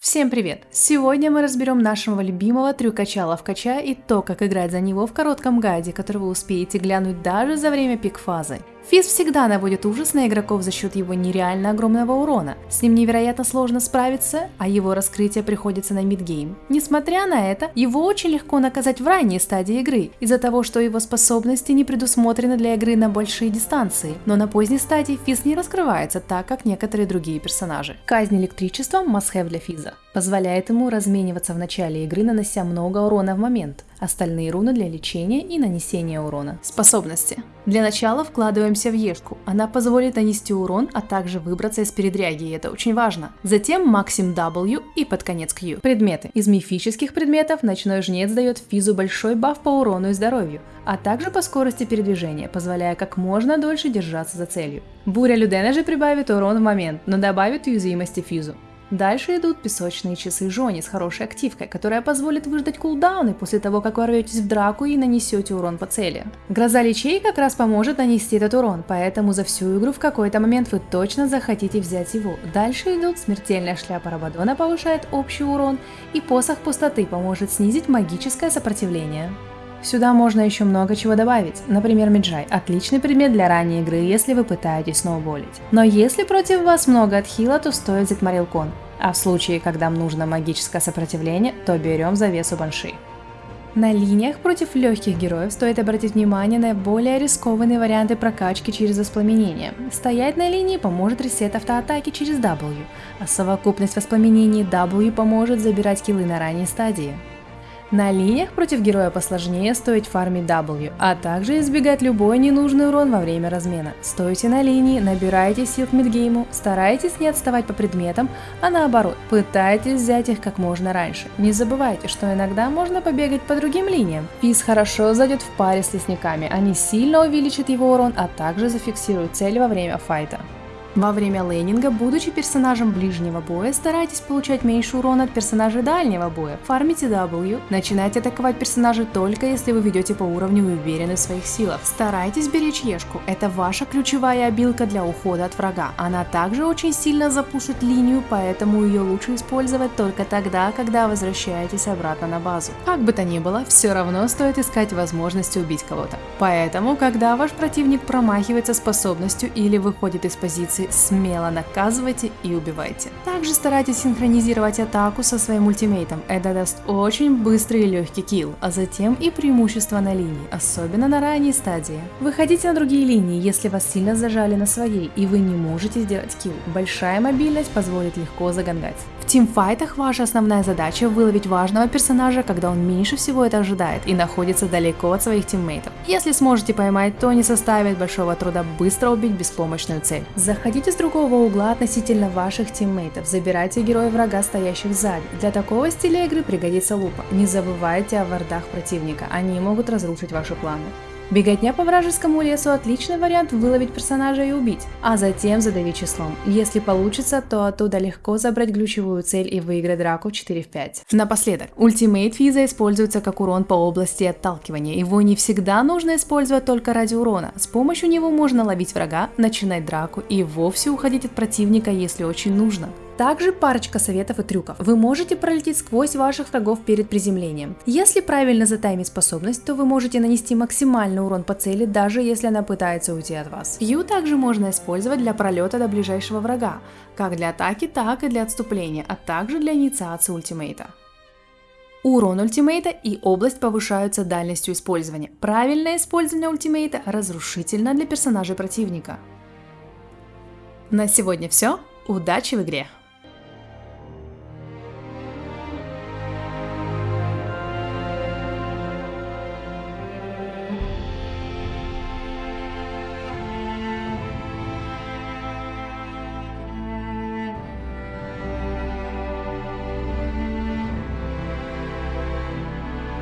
Всем привет! Сегодня мы разберем нашего любимого трюкача-ловкача и то, как играть за него в коротком гайде, который вы успеете глянуть даже за время пик-фазы. Физ всегда наводит ужас на игроков за счет его нереально огромного урона. С ним невероятно сложно справиться, а его раскрытие приходится на мидгейм. Несмотря на это, его очень легко наказать в ранней стадии игры, из-за того, что его способности не предусмотрены для игры на большие дистанции. Но на поздней стадии Физ не раскрывается так, как некоторые другие персонажи. Казнь электричеством must have для Физа. Позволяет ему размениваться в начале игры, нанося много урона в момент. Остальные руны для лечения и нанесения урона. Способности. Для начала вкладываемся в Ешку. Она позволит нанести урон, а также выбраться из передряги, и это очень важно. Затем Максим W и под конец Q. Предметы. Из мифических предметов Ночной Жнец дает Физу большой баф по урону и здоровью, а также по скорости передвижения, позволяя как можно дольше держаться за целью. Буря Людена же прибавит урон в момент, но добавит уязвимости Физу. Дальше идут песочные часы Жони с хорошей активкой, которая позволит выждать кулдауны после того, как ворветесь в драку и нанесете урон по цели. Гроза лечей как раз поможет нанести этот урон, поэтому за всю игру в какой-то момент вы точно захотите взять его. Дальше идут смертельная шляпа Рабадона повышает общий урон, и посох пустоты поможет снизить магическое сопротивление. Сюда можно еще много чего добавить, например Меджай – отличный предмет для ранней игры, если вы пытаетесь сноуболить. Но если против вас много отхила, то стоит взять Марилкон, а в случае, когда нужно магическое сопротивление, то берем завесу Банши. На линиях против легких героев стоит обратить внимание на более рискованные варианты прокачки через воспламенение. Стоять на линии поможет ресет автоатаки через W, а совокупность воспламенений W поможет забирать киллы на ранней стадии. На линиях против героя посложнее стоит фармить W, а также избегать любой ненужный урон во время размена. Стойте на линии, набирайте сил к мидгейму, старайтесь не отставать по предметам, а наоборот, пытайтесь взять их как можно раньше. Не забывайте, что иногда можно побегать по другим линиям. Физ хорошо зайдет в паре с лесниками, они сильно увеличат его урон, а также зафиксируют цель во время файта. Во время лейнинга, будучи персонажем ближнего боя, старайтесь получать меньше урона от персонажей дальнего боя. Фармите W, начинайте атаковать персонажей только если вы ведете по уровню и уверены в своих силах. Старайтесь беречь Ешку, это ваша ключевая обилка для ухода от врага. Она также очень сильно запушит линию, поэтому ее лучше использовать только тогда, когда возвращаетесь обратно на базу. Как бы то ни было, все равно стоит искать возможности убить кого-то. Поэтому, когда ваш противник промахивается способностью или выходит из позиции, позиции смело наказывайте и убивайте. Также старайтесь синхронизировать атаку со своим ультимейтом, это даст очень быстрый и легкий килл, а затем и преимущество на линии, особенно на ранней стадии. Выходите на другие линии, если вас сильно зажали на своей и вы не можете сделать килл. Большая мобильность позволит легко загангать. Тимфайтах ваша основная задача выловить важного персонажа, когда он меньше всего это ожидает и находится далеко от своих тиммейтов. Если сможете поймать, то не составит большого труда быстро убить беспомощную цель. Заходите с другого угла относительно ваших тиммейтов, забирайте героя врага, стоящих сзади. Для такого стиля игры пригодится лупа. Не забывайте о вардах противника, они могут разрушить ваши планы. Беготня по вражескому лесу – отличный вариант выловить персонажа и убить, а затем задавить числом. Если получится, то оттуда легко забрать ключевую цель и выиграть драку 4 в 5. Напоследок, ультимейт Физа используется как урон по области отталкивания. Его не всегда нужно использовать только ради урона. С помощью него можно ловить врага, начинать драку и вовсе уходить от противника, если очень нужно. Также парочка советов и трюков. Вы можете пролететь сквозь ваших врагов перед приземлением. Если правильно затаймить способность, то вы можете нанести максимальный урон по цели, даже если она пытается уйти от вас. Q также можно использовать для пролета до ближайшего врага, как для атаки, так и для отступления, а также для инициации ультимейта. Урон ультимейта и область повышаются дальностью использования. Правильное использование ультимейта разрушительно для персонажей противника. На сегодня все. Удачи в игре!